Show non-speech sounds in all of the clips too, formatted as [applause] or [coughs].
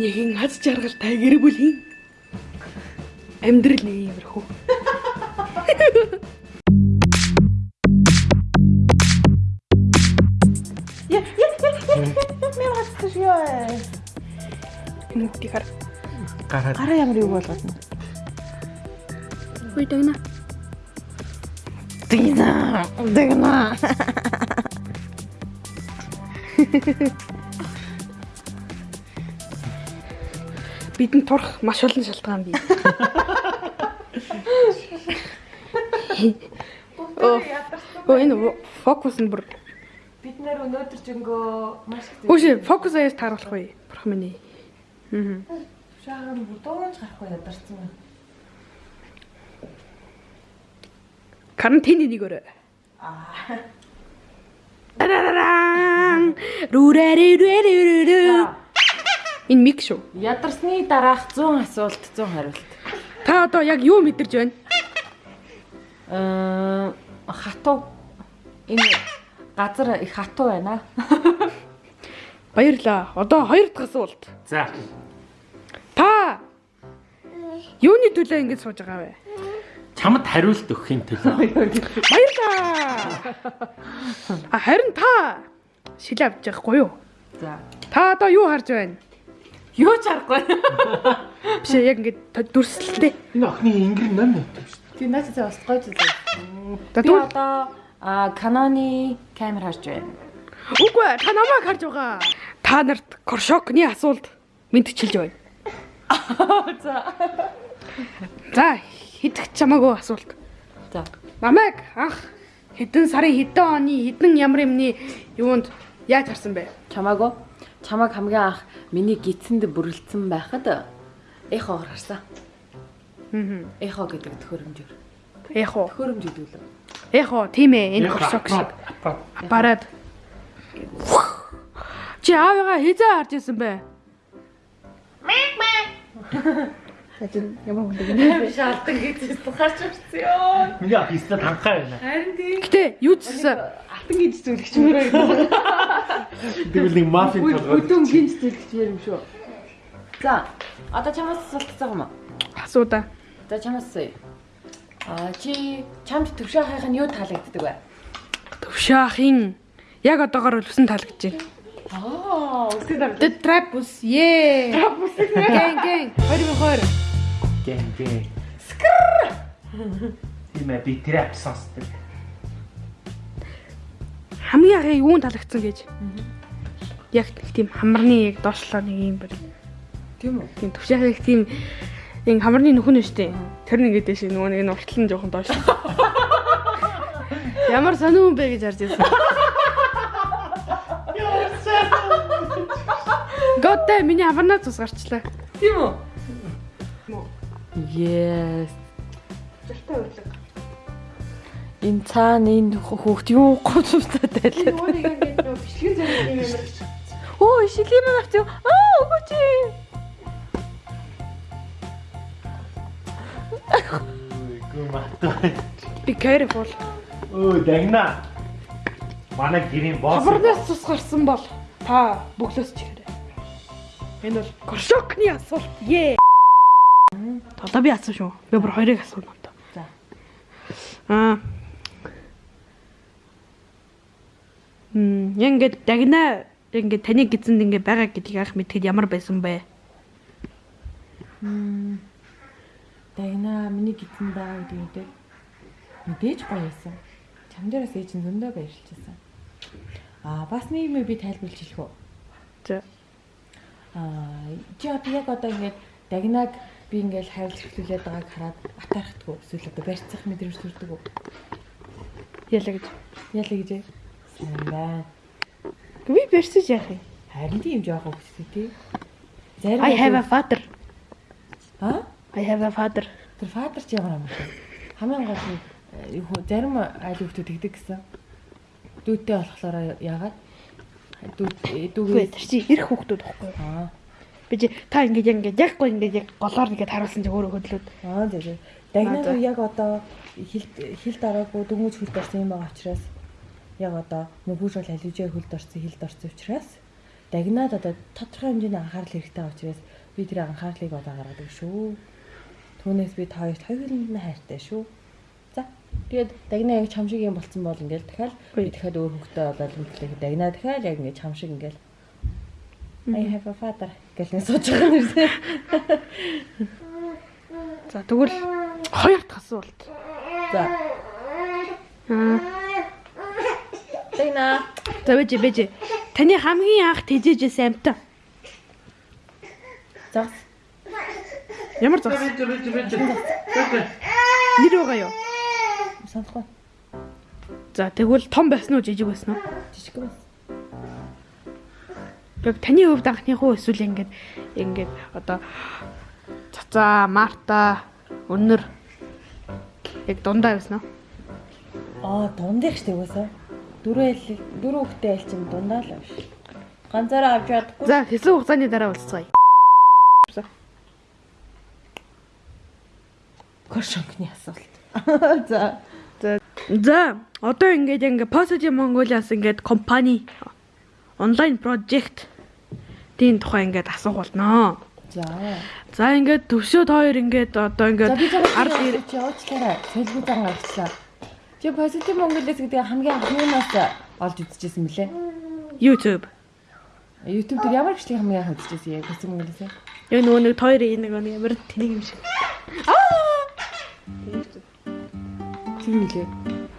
Нэгэн аз жаргалтай гэр бүлийн амьдрал нэг иймэрхүү. Я я я мен хацчих ёо. Нүгтийг хар. Гараад Гараа ямар юу болгоод нь. Хүй дагна. Дина. Дина. Бидэнд турах маш олон шалтгаан бий. Оо. Энэ фокус нь бүр Бид нэр өнөөдөр жингөө маш их Хүүш фокус аяас тааруулах вэ? Бурхан минь. Аа. шаахан бүдүүнж гарахгүй ядарсан байна. Карантины нэг өрөө. Аа. Тарараран. Рүрэрэрэрэрэ. Энэ мик шүү. Ядарсны дараах 100 асуулт 100 хариулт. Та одоо яг юу мэдэрж байна? Аа хатуу энэ газар их хатуу байна. [laughs] Баярлаа. Одоо хоёр дахь асуулт. за Та юуны төлөө ингэж сууж байгаа вэ? чамд хариулт өгөхийн [laughs] төлөө Баярлаа. А харин та шил авч байгаагүй юу? За. Та одоо юу харж байна? Юу ч аргагүй. [laughs] Биш яг ингэж дүрслэлтэй. энэ охины ингэр ном өгдөг шүү Тий наач за бас гоё зүйл. Би одоо а Canon-ы камер харж байна. Үгүй ээ, та намайг харж байгаа. Та нарт Коршокны асуулт мэдчилж байна. [laughs] За. За, хидэх чамаагүй асуулт. За. Намайг анх хэдэн сарын хэдэн оны хэдэн ямар юмны юунд яаж харсан бэ? Чамаагүй. Чамааг хамгийн анх миний гидсэнд бүрлдсэн байхад эхогоор харсан. Аа. Эхо гэдэг төхөөрөмжөөр. Эх уу. Төхөөрөмж гэдэг үү? Эх уу, тийм ээ, энэ Коршок шиг. Аппарат. Чи аавыгаа хизээ харж исэн бэ? Ажин ямар хүн бэ? Шаалдан гэж харж ирсэн ёо. миний ах ихтэй танхаа байна Харин тийм. Гэтэ юу ч гэсэн Алтан гэж зүйлгч мөрөө гэдэг. тэгвэл нэг мафик болгоод Бүдүүн гинж зүйлгч мөр юм шүү. За. Одоо чамаас асуулт цаг юм уу? асууда. За чамаас асууя. А чи чамд төвшөө хайх нь юу таалагддаг вэ? Төвшөахын яг одоогоор үлсэн таалагдж байна. Аа, үсэг The Trapus. Ее. Trapus. Гэн гэн. 2020. Гэн гэн скр тийм ээ би трап сонсдог Хамгийн анхны юунд таалагдсан гэж. Яг тийм хамарны яг доошлоо нэг юм бэр. Тийм үү? Тийм төвшөахын их тийм ин хамарны нөхөн нь штэ. Тэр нэг гэдэг шиг нөгөө нэг нь уртлан жоохон доош. [laughs] Ямар сониун бэ гэж харж байсан. Готэ миний хамарнаа цус гарчлаа. Тийм үү? Yes. Зөртэй урлаг. Энэ цаана энэ хүүхд юу гоцтой тайлаа. Өөрийг ингээд нөө бичлэгэн зэрэг юм амар. Оо, шилэм авч юу? Аа, өгөөч. гүү маттай Би careful. өө дагна манай гэрийн босс Хамарнаас цус гарсан бол та бөглөөс чирээрэй. Энэ бол Коршокны асуулт. Ее. Одоо би асуу шүү. Би бүр хоёрыг асууна одоо. За. Аа. Мм, ингээд дагна ингээд таны гизэнд ингээд байгаа гэдгийг анх мэдхэд ямар байсан бэ? Дагна миний гидсэн байгаа гэдэг үедээ мэдээж байсан. Чам дээрээс ээж нь зөндөө баярлчихсан. Аа, бас нэг юм би тайлбарлаж хэлэх үү? За. Аа, чи яг одоо ингээд дагнаг би ингээд хайрлах хөтлүүлээд байгааг хараад атаархдаггүй. Эсвэл одоо барьцах мэдрэмж төрдөг үү? Яла гэж. Яла гэж. Сайн байна. Би барьсаж яах юм? Харин тийм жоохон хөстэй тий. Зарим I have a father. Аа? I have a father. Тэр фадер ч ямар амар шүү. Хамгийн гол нь э, хүү- зарим айл хүүхдүүд тэгдэг гэсэн. Дүүтэй болохоор яагаад? Дүү дүүгээ тэр чи ирэх байхгүй юу? аа Би чи та ингээд яг ингээд яг гоо ингээд яг голоор ингээд харуулсан чи өөрөө хөдлөөд. аа зэ зэ. Аа, Дагнаг за. яг одоо хил хил дараагүй дөнгөж хөлд орсон юм байгаа учраас яг одоо мөнгөж бол алижээ хөлд орсон хилд орсон учраас дагнаад одоо тодорхой хэмжээний анхаарал хэрэгтэй учраас би тэр анхаарлыг одоо гаргадаг шүү. Түүнээс би та хоёрт хоёуланд нь хайртай шүү. За тэгээд дагнаа яг чам шиг юм болцсон бол ингээл дахиад би дахиад өөр хөвгтэй болоод үлдлэх дагнаа дахиад яг ингээд чам шиг ингээл I have a father гэл нэг сууж байгаа юм шиг. За тэгвэл хоёр дахь асуулт. За Аа. дагнаа За бэж. Таны хамгийн анх тэжээжсэн амтан. загс Ямар зас? Бэж бэж бэж. Нэр байгаа юу? санахгүй За тэгвэл том байсан уу жижиг байсан уу? жижиг бас. Яг таны хувьд анхных уу эсвэл ингээд ингээд одоо цацаа, Марта, өнөр яг дундаа байсан уу? Аа дундах штеп үсэ. Дөрөв айл дөрөв хүүхдээ айл чинь дундаа л биш. Ганцаараа авч чадахгүй. За хэсэг хугацааны дараа уулзцгаая. Коршонкны асуулт. [laughs] За. За одоо ингээд ингээд Positive Mongolia-ас ингээд компани онлайн прожект тийм тухай ингээд асуух болноо. За. За ингээд төвшөөд хоёр ингээд одоо ингээд ард ард ир- чи явуулчлаарай. Солигүй зан гарчлаа. Чи позитив Монголиас гэдэг хамгийн анх юунаас олж үзчихсэн бэлээ? YouTube. YouTube дээр ямар гişлийн хамгийн анх үзчихсэн яг позитив Монголиас? Яг нөгөө нэг хоёр нэг нэг ямар тэнийг юм шиг. Тийм үлээ.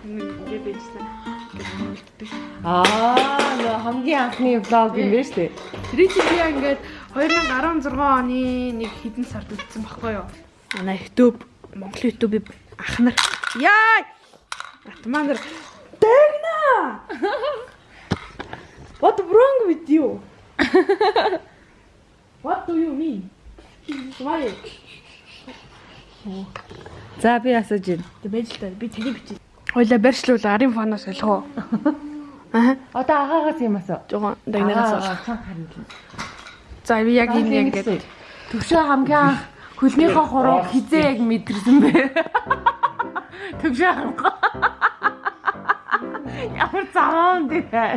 Ингээд байжсан. Аа, нөө хамгийн анхны влог юм байна шүү дээ. Тэр чинь би ингээд 2016 оны нэг хэдэн сард үзсэн баггүй юу? Манай YouTube Монгол YouTube ах нар яа! Атмаа нар дэгнэ! What wrong with you? What do you mean? Why? За би асууж байна. Тэг байж л та би таны бичиж. Хойлоо барьшлуул арын фоноос солихоо. [laughs] Аа. Одоо агаагаас юм асуу. Жогоо цан харин. За би яг энэ ингээд Төвшөө хамгийн анх хөлнийхөө хуруу хизээ яг мэдэрсэн бэ. [laughs] Төвшөө хамгаа. [laughs] Ямар цагаан дээ.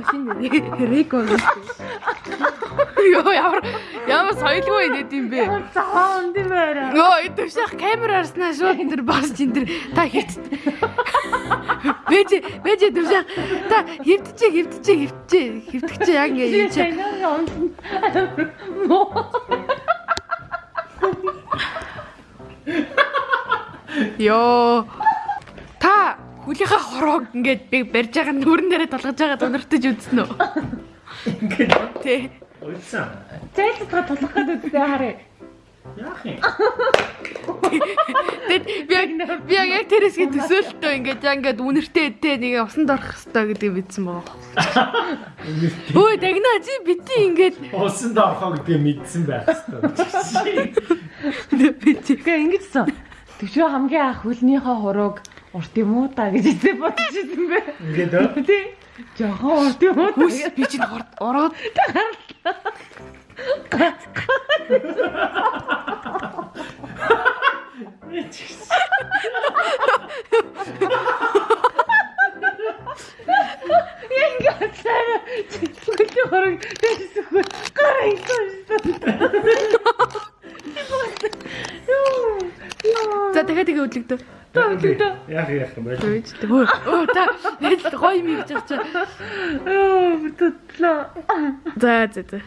Өшин Рико. Йоо ямар ямар соёлгүй нэт юм бэ? Цагаан дээ байна. Йоо итвшах камер арснаа шууд энэ бас чинь тэр та хит. Бэж бэж итвшах та хөвтчээ хөвтчээ хөвтчээ хөвтгчээ яг ингэ юм чи. Йоо та хүлийнхаа хороог ингээд би барьж байгаа нүрэн дээрээ толгож байгаа донортож үзсэн үү? Ингээд Тэ. уйлсан. Зайлтгаа тулах гэдэг үстэй харъя. Яах юм? Тэгэд би яг би яг тэрсгээ төсөөлтөө ингээд яг ингээд үнэртэй тэ нэг усанд орох хэвээр гэдэг мэдсэн байгаа. Өө дагнаа чи бити ингээд Усанд орохоо гэдгийг мэдсэн байх хэрэгтэй. бити. Тэгээ ингэжсэн. Төвшөө хамгийн анх хөлнийхөө хурууг урт юм уу та гэж эзээ бодчихсон бэ. Ингээд өө. Тий. Жохон урт юм уу би чинь ороод ороод cut, [laughs] cut. Яах яах юм бэ? Өө та нэг гоё юм гэж чаа. Оо бүтлээ. За за за.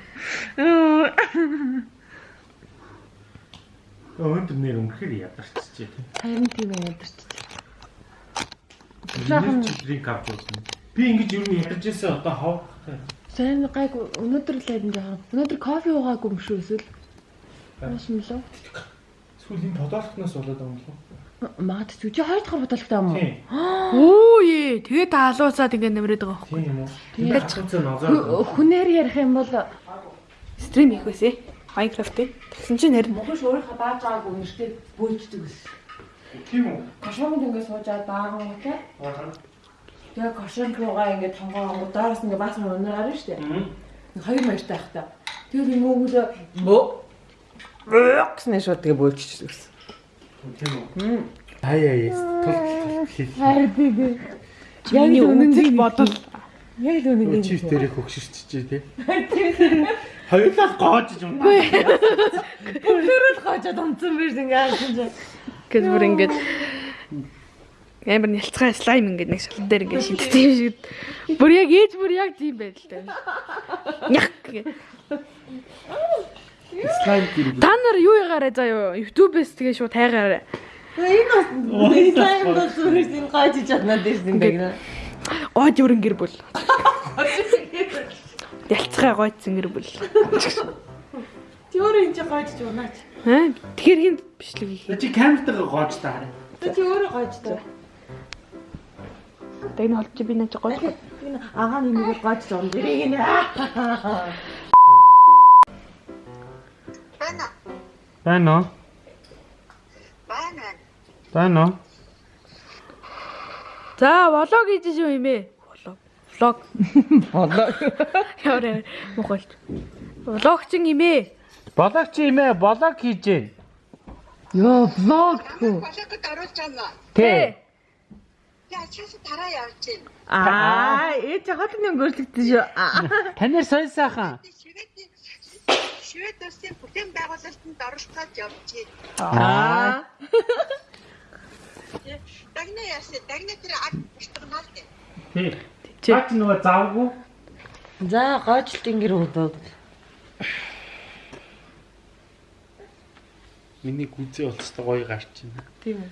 Өндөр нэр үнэхээр ядарчжээ тийм. Харин тийм юм ядарч. Жаахан дринк авчихсан. Би ингэж юу нэг ядарчээсээ одоо хавахтай. Сайн гайг өнөөдөр л айдан жоохон. Өнөөдөр кофе уугаагүй юм шүү эсвэл. Маш юм лөө. Сүүл энэ подолтноос болоод байгаа юм лу. Магадгүй чи хоёр дахь бодолтой юм уу? Тийм. Оо е тэгээ та алуусаад ингээд нэмрээд байгаа байхгүй. Юм уу? Тийм. Нозоо. Хүнээр ярих юм бол Стрим хийх байсан. Minecraft-ийн. Тэгсэн чинь харин Монгол өөрийнхөө дааж байгаагүй нэртэй бөөлждөг ус. Тийм үү? Кошонд ингээд суужаад баахан утаа. Аа. Тэгээ кошонд руугаа ингээд тонгоо доороос ингээд баасан өнөр гарна штэ. Мм. Хоёр маягтай хата. Тэгээ би мөөгөө бөө гэснээр шууд тэгээ бөөлчихсөн ус. Тийм үү? Ай яа яа. Тул хэл. Би. чиний үнэн бодол Яг л үнэн Чив дээрээ хөгшөрчжээ тий. Хоёулаа гоожж юм. Өөрөөр гоожод онцсон биш ингээ харсан чинь. Гэт бүр ингээд амар нялцгай слайм ингээд нэг шалан дээр ингээд шиддэг юм шиг. Бүр яг ээж бүр яг тийм байдалтай. Нях гэ. Слайм гэрэг. Та нар юу ягараа заа юу? YouTube-с тэгээ шууд тайгаараа. Энэ бас слайм бол зүгээр энэ гоожиж чаднаа дээс ингээ гэнэ. Гойд өрн гэр бүл. [laughs] Ялцгай гойдсан гэр бүл. Өөр энэ чи гоожиж унаач. Аа тэгэхээр хин бичлэг хийх. Чи камертайгаа гоож та хараа. Чи өөрөө гоож таа. Тэгнэ холч би наач. Энэ агаа нэмийг гоож зам дэрийг нэ. [laughs] Байна. Байна уу? Байна. Байна уу? За влог хийж шүү юм ээ. Влог. Влог. Болоо. Яарэ мохолт. Влогчин юм ээ. Болог чи имэ болог хийжээ. Йоо, влог. Болоогод оруулж байна. Тэ. Яа чээс тараа явж байна. Аа, ээ чи хот нэг гөрчлөгдсөн шүү. Танаар сонь сайхан. Шивэд Шивэд улсын бүтээн байгуулалтанд оролцоод явж байна. Аа. Дагна яасан. Дагна тэр аг биштгэнаа л дээ. Тий. Чи Бач нөгөө завгүй. За, гоочлт ингэр удаад. Миний гүзээ болцтой гоё гарч байна. Тийм үү.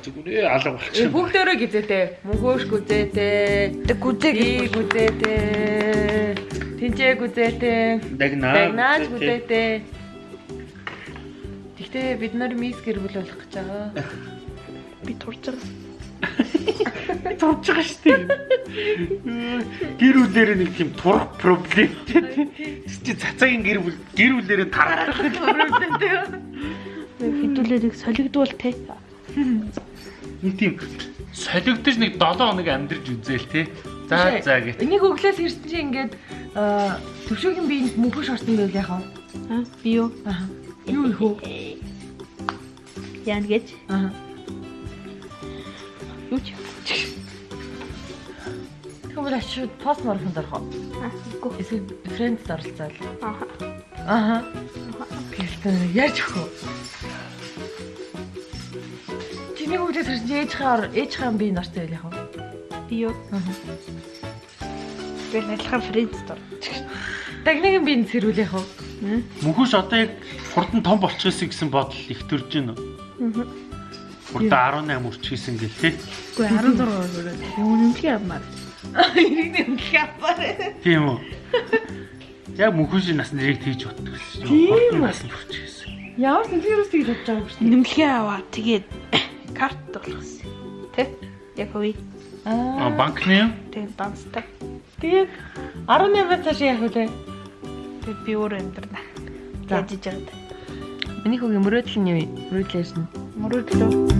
Зүгээр алга болчихсон. бүгдөө гизээтэй. Мөнхөөш гүзээтэй. тэг гүзээ гүзээтэй. Тинчээ гүзээтэй. Дагнаа. Дагнаач гүзээтэй. Гэхдээ бид нар мис гэр бүл болох гэж [laughs] байгаа. би турж байгаа. Турж байгаа шүү дээ. Гэр бүлээр нэг тийм турах проблем. Чи цацагийн гэр бүл гэр бүлээр тарах. Хэдүүлээ нэг солигдвол те. Нэг тийм солигдож нэг 7 хоног амьдарч үзээл те. За за гэх. Энийг өглөөс ирсэн чинь ингээд төвшөөгийн биеинд мөнхөш орсон байл яхаа. Аа би юу? Аа. Юу их үү? Яан гэж. Аа. Юу ч. Тэгвэл ашиг пост марафонд орох уу? Аа. Эсвэл фрэндд оролцоод. Аа. Аа. Гэхдээ яаж өгөх вэ? Чиний үгдээс хэрэг ээж хаар ээж хаан би нартай байл яхаа. Би юу? Би адилхан фрэндстор. Дагнагийн би сэрүүл яхаа. Мөнхөш одоо яг хурдан том болчихсон гэсэн бодол их төрж байна уу? Аа. Хурдан 18 үрчижсэн гэл те. Үгүй 16 өрөө. Үнэмлэх юмар. Ирэх юм хапаар. Тийм үү? Яг мөнхөш нас нэрийг тийж боддог гэсэн. Тийм үү? Нас үрчижсэн. Ямар сэлгэрээс тэгж бодож байгаа юм бэ? Үнэмлэхээ аваа тэгээд [coughs] карт болгосон. Тэ? Яг үе. А Аа. банкны? Тэгээд данстай. Тэгээд 18-аас цааш яах вэ? Тэгээд би өөр амьдрна. Яаж ижээд. Миний хүүгийн мөрөөдөл нь юу вэ? Мөрөөдөл ярьсан. Мөрөдлөө.